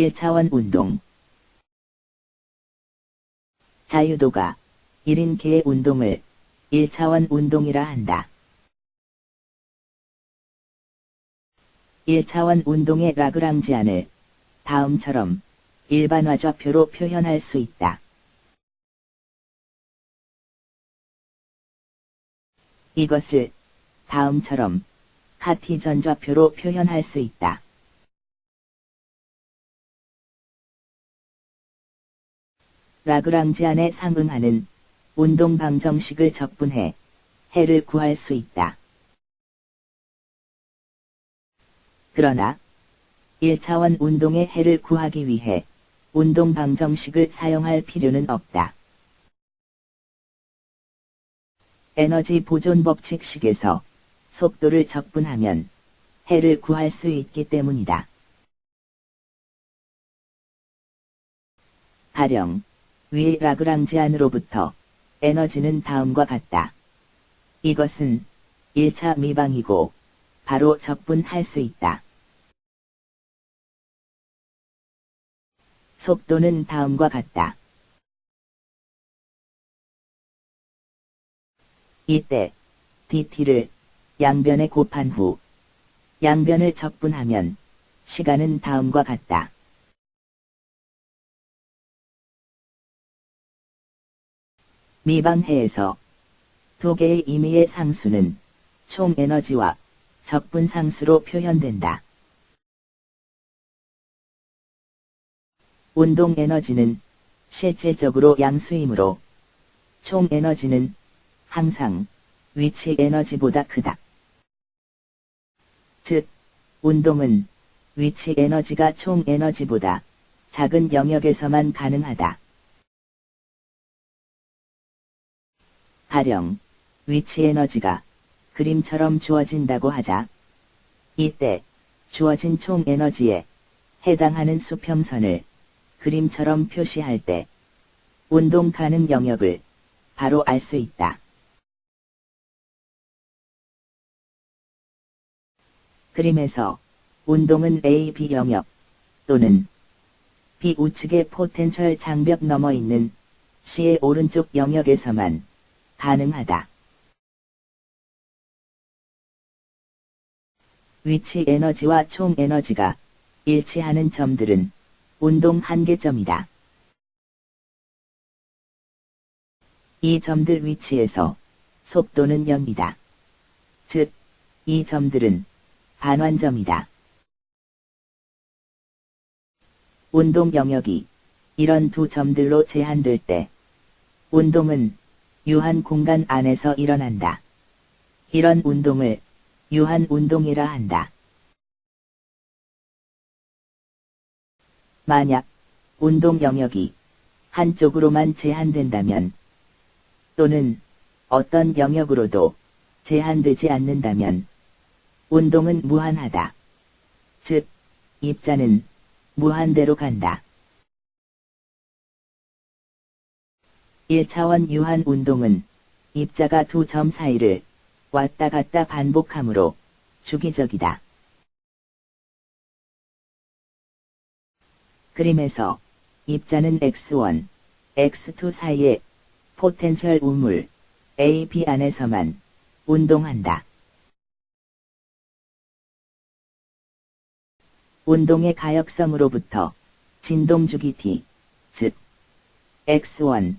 1차원 운동 자유도가 1인 개의 운동을 1차원 운동이라 한다. 1차원 운동의 라그랑지안을 다음처럼 일반화 좌표로 표현할 수 있다. 이것을 다음처럼 카티전 좌표로 표현할 수 있다. 라그랑지안에 상응하는 운동 방정식을 적분해 해를 구할 수 있다. 그러나 1차원 운동의 해를 구하기 위해 운동 방정식을 사용할 필요는 없다. 에너지 보존 법칙식에서 속도를 적분하면 해를 구할 수 있기 때문이다. 가령 위 라그랑지안으로부터 에너지는 다음과 같다. 이것은 1차 미방이고 바로 적분할 수 있다. 속도는 다음과 같다. 이때 dt를 양변에 곱한 후 양변을 적분하면 시간은 다음과 같다. 미방해에서 두 개의 임의의 상수는 총 에너지와 적분 상수로 표현된다. 운동 에너지는 실질적으로 양수이므로 총 에너지는 항상 위치 에너지보다 크다. 즉, 운동은 위치 에너지가 총 에너지보다 작은 영역에서만 가능하다. 가령, 위치 에너지가 그림처럼 주어진다고 하자. 이때, 주어진 총 에너지에 해당하는 수평선을 그림처럼 표시할 때, 운동 가능 영역을 바로 알 수 있다. 그림에서 운동은 A, B 영역 또는 B 우측의 포텐셜 장벽 넘어 있는 C의 오른쪽 영역에서만 가능하다. 위치 에너지와 총 에너지가 일치하는 점들은 운동 한계점이다. 이 점들 위치에서 속도는 0이다. 즉, 이 점들은 반환점이다. 운동 영역이 이런 두 점들로 제한될 때 운동은 유한 공간 안에서 일어난다. 이런 운동을 유한 운동이라 한다. 만약 운동 영역이 한쪽으로만 제한된다면 또는 어떤 영역으로도 제한되지 않는다면 운동은 무한하다. 즉, 입자는 무한대로 간다. 1차원 유한 운동은 입자가 두 점 사이를 왔다 갔다 반복하므로 주기적이다. 그림에서 입자는 x1, x2 사이의 포텐셜 우물 A, B 안에서만 운동한다. 운동의 가역성으로부터 진동주기 t, 즉 x1,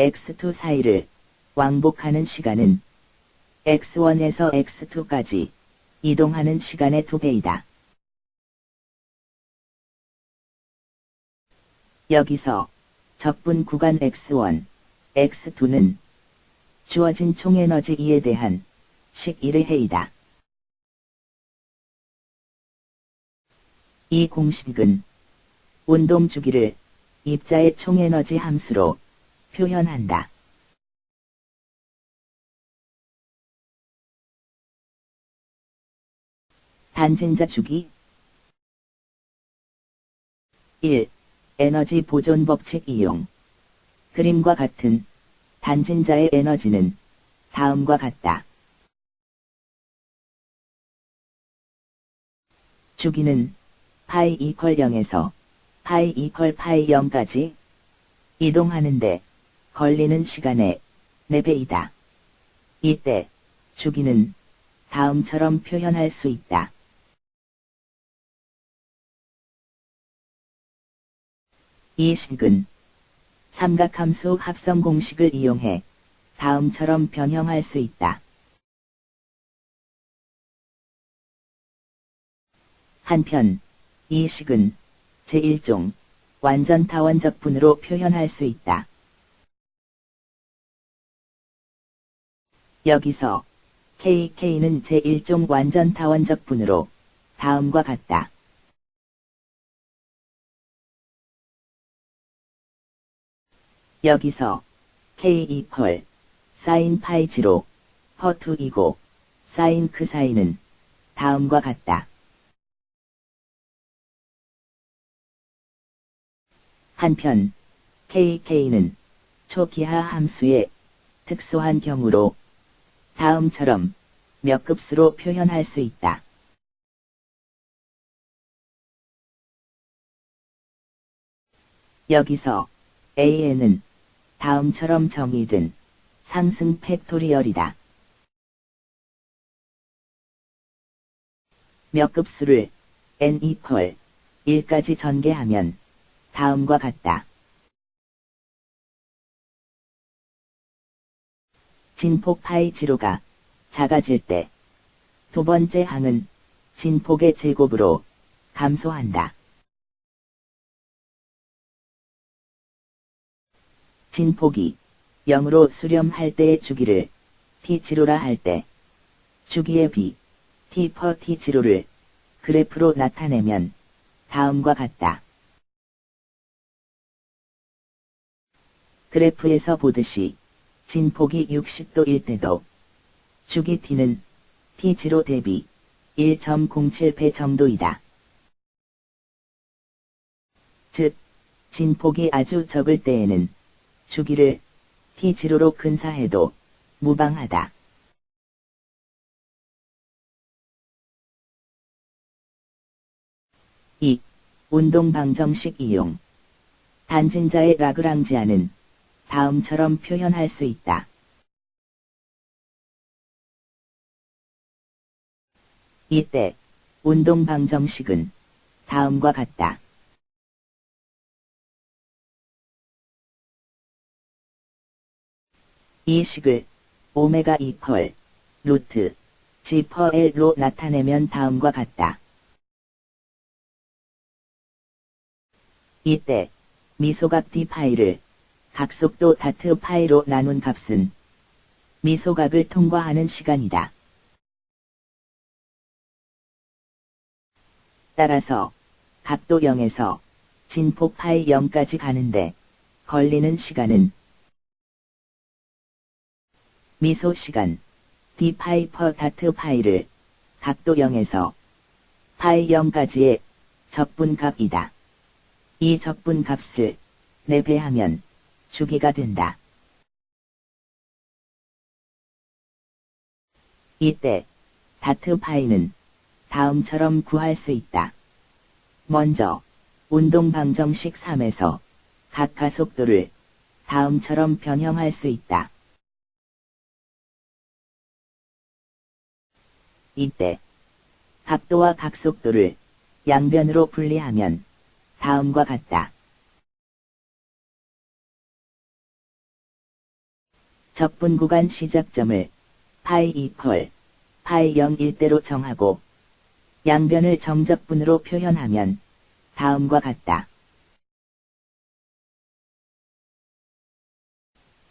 x2 사이를 왕복하는 시간은 x1에서 x2까지 이동하는 시간의 두배이다. 여기서 적분 구간 x1, x2는 주어진 총에너지 E에 대한 식 1의 해이다. 이 공식은 운동 주기를 입자의 총에너지 함수로 표현한다. 단진자 주기 1. 에너지 보존 법칙 이용 그림과 같은 단진자의 에너지는 다음과 같다. 주기는 파이 이퀄 0에서 파이 2펄 파이 0까지 이동하는데 걸리는 시간의 4배이다. 이때 주기는 다음처럼 표현할 수 있다. 이 식은 삼각함수 합성 공식을 이용해 다음처럼 변형할 수 있다. 한편 이 식은 제1종 완전 타원적분으로 표현할 수 있다. 여기서 KK는 제1종 완전 타원적 분으로 다음과 같다. 여기서 K2 펄 사인 파이 지로 허2이고 사인 그 사이는 다음과 같다. 한편 KK는 초기하 함수의 특수한 경우로 다음처럼 몇 급수로 표현할 수 있다. 여기서 AN은 다음처럼 정의된 상승 팩토리얼이다. 몇 급수를 N2펄 1까지 전개하면 다음과 같다. 진폭 파이 지로가 작아질 때 두 번째 항은 진폭의 제곱으로 감소한다. 진폭이 0으로 수렴할 때의 주기를 T지로라 할 때 주기의 비 T 퍼 T지로를 그래프로 나타내면 다음과 같다. 그래프에서 보듯이 진폭이 60도일 때도 주기 T는 T지로 대비 1.07배 정도이다. 즉, 진폭이 아주 적을 때에는 주기를 T지로로 근사해도 무방하다. 이 운동 방정식 이용 단진자의 라그랑지아는 다음처럼 표현할 수 있다. 이때 운동 방정식은 다음과 같다. 이 식을 오메가 2펄 루트 G 퍼 L로 나타내면 다음과 같다. 이때 미소각 D 파이를 각 속도 다트 파이로 나눈 값은 미소각을 통과하는 시간이다. 따라서 각도 0에서 진폭 파이 0까지 가는데 걸리는 시간은 미소 시간 d 파이 퍼 다트 파이를 각도 0에서 파이 0까지의 적분값이다. 이 적분값을 4배하면 주기가 된다. 이때 다트 파이는 다음처럼 구할 수 있다. 먼저 운동 방정식 3에서 각 가속도를 다음처럼 변형할 수 있다. 이때 각도와 각속도를 양변으로 분리하면 다음과 같다. 적분 구간 시작점을 파이 2펄, 파이 0일대로 정하고 양변을 정적분으로 표현하면 다음과 같다.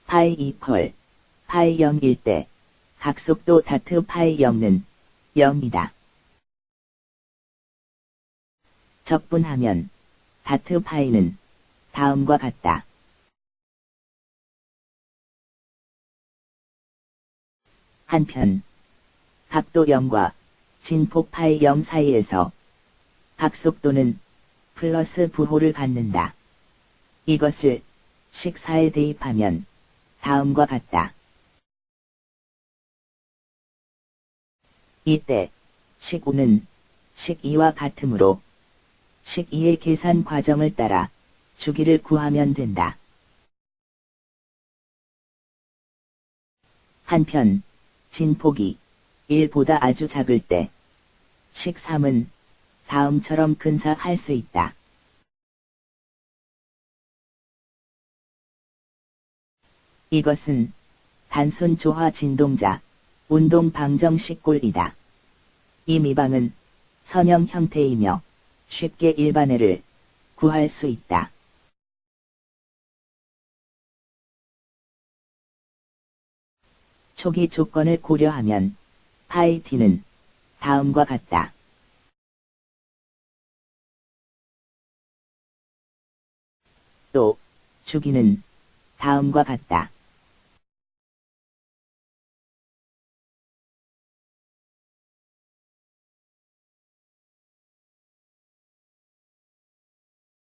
파이 2펄, 파이 0일 때 각속도 다트 파이 0는 0이다. 적분하면 다트 파이는 다음과 같다. 한편 각도 0과 진폭 파이 0 사이에서 각속도는 플러스 부호를 갖는다. 이것을 식사에 대입하면 다음과 같다. 이때 식5는 식2와 같으므로 식 2의 계산 과정을 따라 주기를 구하면 된다. 한편 진폭이 1보다 아주 작을 때식 3은 다음처럼 근사할 수 있다. 이것은 단순 조화 진동자, 운동 방정식 꼴이다. 이 미방은 선형 형태이며 쉽게 일반해를 구할 수 있다. 초기 조건을 고려하면 파이 t는 다음과 같다. 또 주기는 다음과 같다.